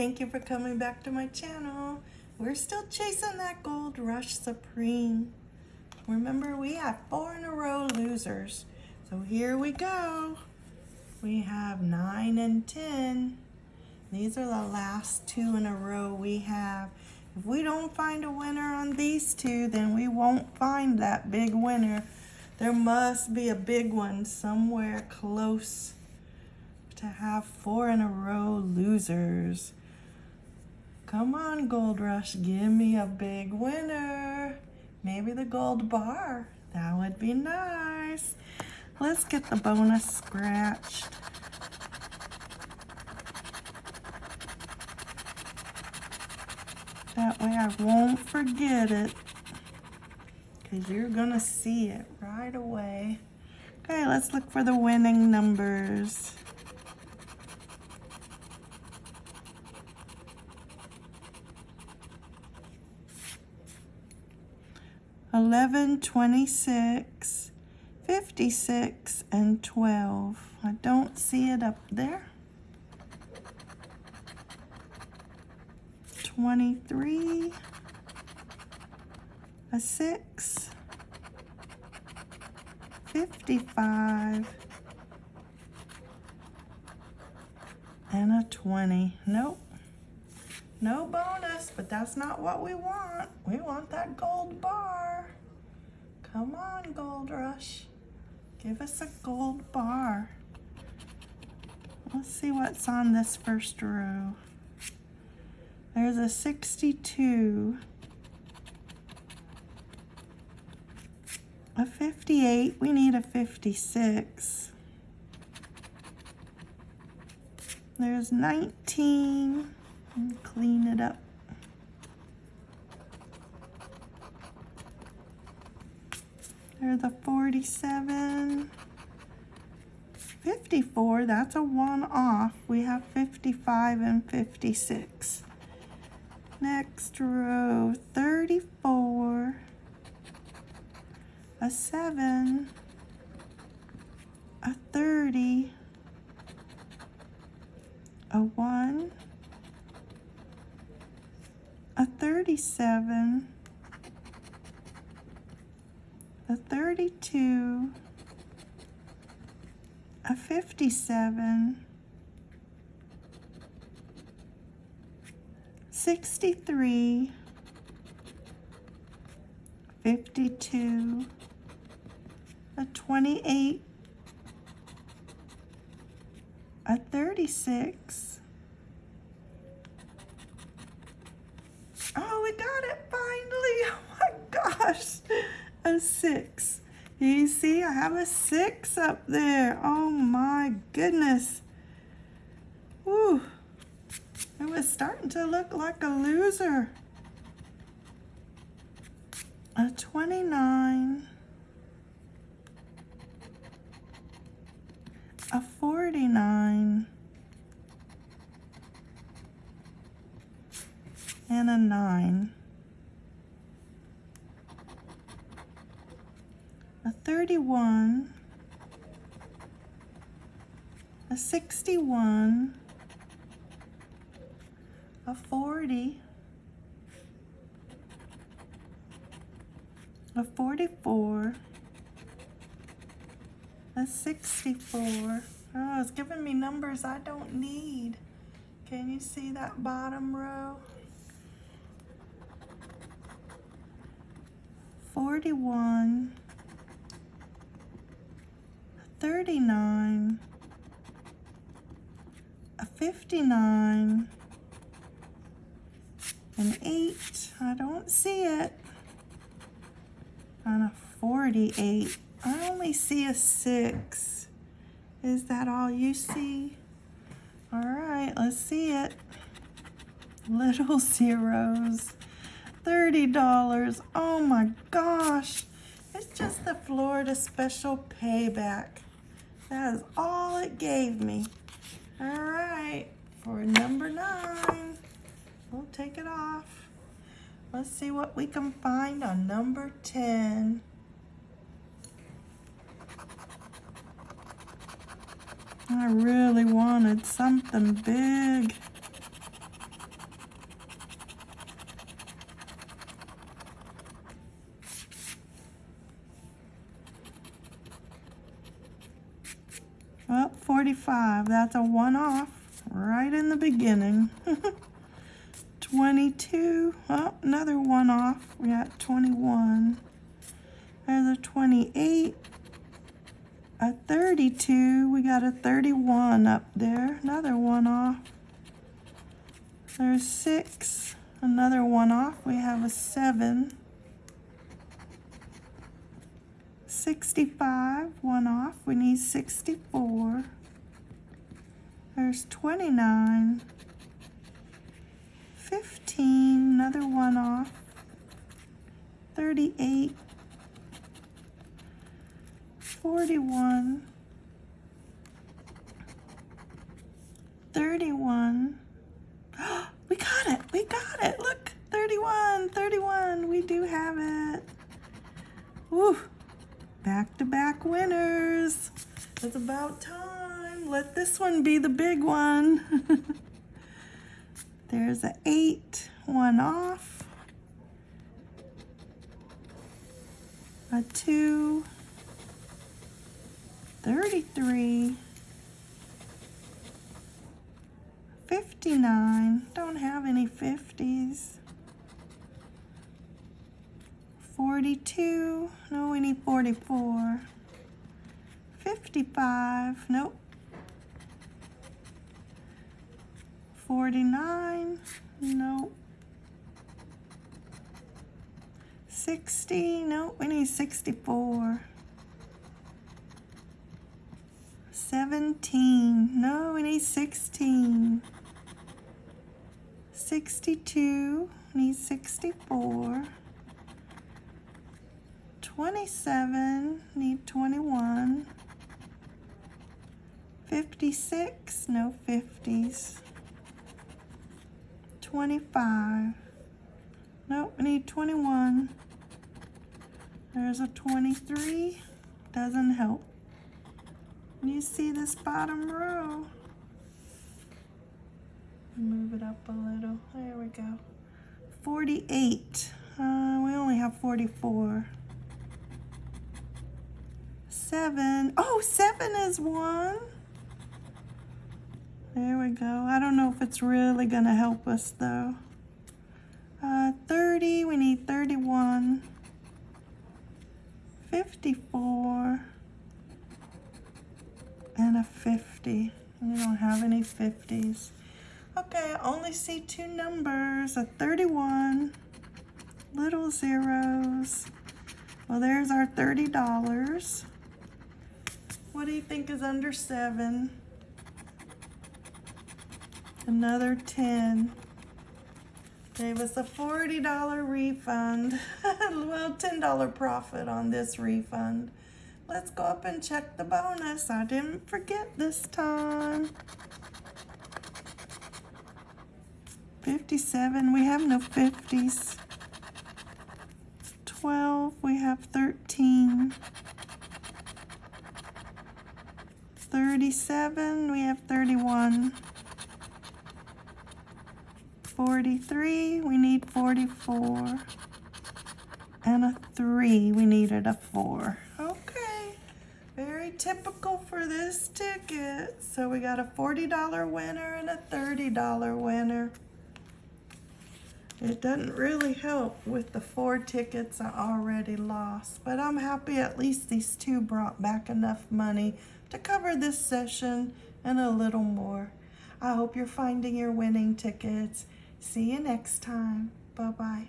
Thank you for coming back to my channel. We're still chasing that Gold Rush Supreme. Remember, we have four in a row losers. So here we go. We have 9 and 10. These are the last two in a row we have. If we don't find a winner on these two, then we won't find that big winner. There must be a big one somewhere close to have four in a row losers. Come on, Gold Rush, give me a big winner. Maybe the gold bar. That would be nice. Let's get the bonus scratched. That way I won't forget it. Because you're going to see it right away. Okay, let's look for the winning numbers. Eleven, twenty-six, fifty-six, and twelve. I don't see it up there. 23, a 6, 55, and a 20. Nope. No bonus, but that's not what we want. We want that gold bar. Come on, Gold Rush. Give us a gold bar. Let's see what's on this first row. There's a 62, a 58, we need a 56. There's 19, clean it up. There's a 47. 54, that's a one off. We have 55 and 56. Next row, 34, a 7, a 30, a 1, a 37, a 32, a 57, 63, 52, a 28, a 36. Oh, we got it finally. Oh my gosh. A 6. You see, I have a 6 up there. Oh my goodness. Woo. It was starting to look like a loser. A 29. A 49. And a 9. A 31. A 61 a 40, a 44, a 64. Oh, it's giving me numbers I don't need. Can you see that bottom row? 41, 39, a 59, an 8. I don't see it. On a 48. I only see a 6. Is that all you see? All right, let's see it. Little zeros. $30. Oh my gosh. It's just the Florida Special Payback. That is all it gave me. All right, for number nine. We'll take it off. Let's see what we can find on number 10. I really wanted something big. 45. That's a one off right in the beginning. 22. Oh, another one off. We got 21. There's a 28. A 32. We got a 31 up there. Another one off. There's six. Another one off. We have a seven. 65, one off. We need 64. There's 29. 15, another one off. 38. 41. 31. we got it. We got it. Look, 31, 31. We do have it. Woo. Back-to-back winners. It's about time. Let this one be the big one. There's an eight, one off. A two, 33, 59, don't have any 50s. 42, no, we need 44. 55, nope. 49, nope. 60, nope, we need 64. 17, no, we need 16. 62, need 64. 27, need 21. 56, no 50s. 25, nope, we need 21. There's a 23, doesn't help. You see this bottom row. Move it up a little, there we go. 48, uh, we only have 44 seven. Oh, seven is one. There we go. I don't know if it's really going to help us, though. Uh, 30, we need 31. 54. And a 50. We don't have any 50s. Okay, I only see two numbers, a 31, little zeros. Well, there's our $30. What do you think is under seven? Another 10. Gave us a $40 refund. well, $10 profit on this refund. Let's go up and check the bonus. I didn't forget this time. 57, we have no 50s. 12, we have 13. 37, we have 31. 43, we need 44. And a 3, we needed a 4. Okay, very typical for this ticket. So we got a $40 winner and a $30 winner. It doesn't really help with the four tickets I already lost, but I'm happy at least these two brought back enough money to cover this session and a little more. I hope you're finding your winning tickets. See you next time. Bye-bye.